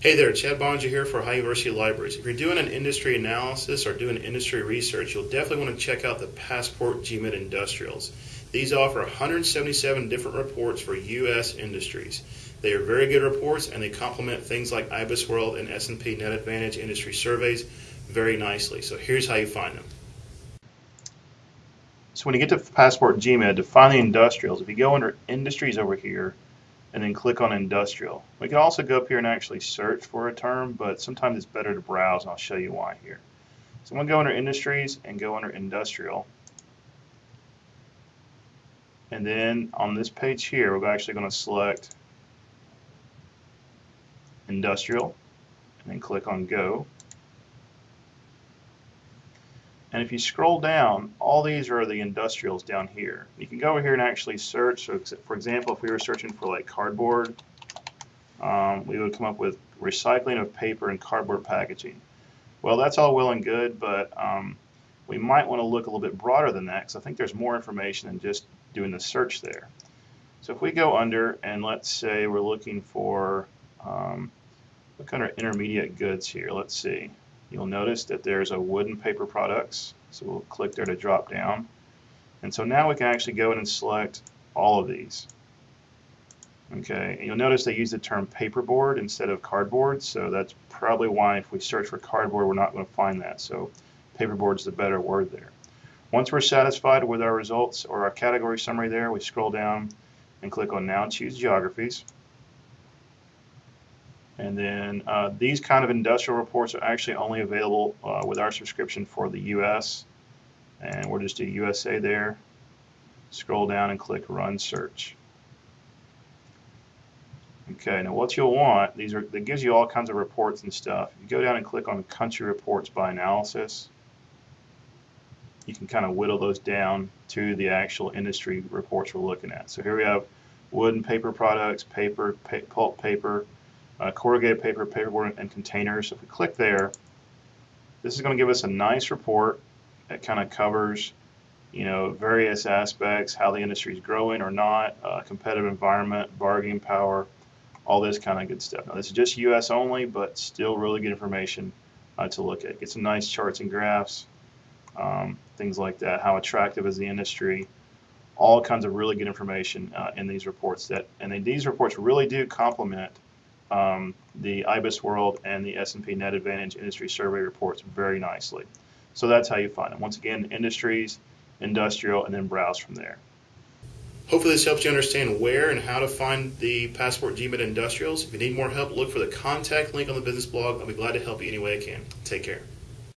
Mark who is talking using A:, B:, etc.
A: Hey there, Chad Boeninger here for Ohio University Libraries. If you're doing an industry analysis or doing industry research, you'll definitely want to check out the Passport GMID Industrials. These offer 177 different reports for U.S. industries. They are very good reports and they complement things like IBIS World and S&P Net Advantage industry surveys very nicely. So here's how you find them. So when you get to Passport GMID, to find the industrials, if you go under industries over here, and then click on industrial. We can also go up here and actually search for a term, but sometimes it's better to browse, and I'll show you why here. So I'm going to go under industries and go under industrial. And then on this page here, we're actually going to select industrial and then click on go. And if you scroll down, all these are the industrials down here. You can go over here and actually search. So for example, if we were searching for like cardboard, um, we would come up with recycling of paper and cardboard packaging. Well, that's all well and good, but um, we might want to look a little bit broader than that because I think there's more information than just doing the search there. So if we go under and let's say we're looking for um, what kind of intermediate goods here, let's see. You'll notice that there's a wood and paper products. So we'll click there to drop down. And so now we can actually go in and select all of these. Okay, and you'll notice they use the term paperboard instead of cardboard, so that's probably why if we search for cardboard, we're not going to find that. So paperboard is the better word there. Once we're satisfied with our results or our category summary there, we scroll down and click on Now Choose Geographies. And then uh, these kind of industrial reports are actually only available uh, with our subscription for the US. And we'll just do USA there. Scroll down and click Run Search. Okay, now what you'll want, these are that gives you all kinds of reports and stuff. You go down and click on Country Reports by Analysis. You can kind of whittle those down to the actual industry reports we're looking at. So here we have wood and paper products, paper, pa pulp paper, uh, corrugated paper, paperboard, and containers. If we click there, this is going to give us a nice report that kind of covers you know, various aspects, how the industry is growing or not, uh, competitive environment, bargaining power, all this kind of good stuff. Now, this is just U.S. only, but still really good information uh, to look at. Get some nice charts and graphs, um, things like that. How attractive is the industry? All kinds of really good information uh, in these reports. That and these reports really do complement um, the IBIS World and the S&P Net Advantage Industry Survey reports very nicely. So that's how you find them. Once again, industries, industrial, and then browse from there. Hopefully this helps you understand where and how to find the Passport GMID Industrials. If you need more help, look for the contact link on the business blog. I'll be glad to help you any way I can. Take care.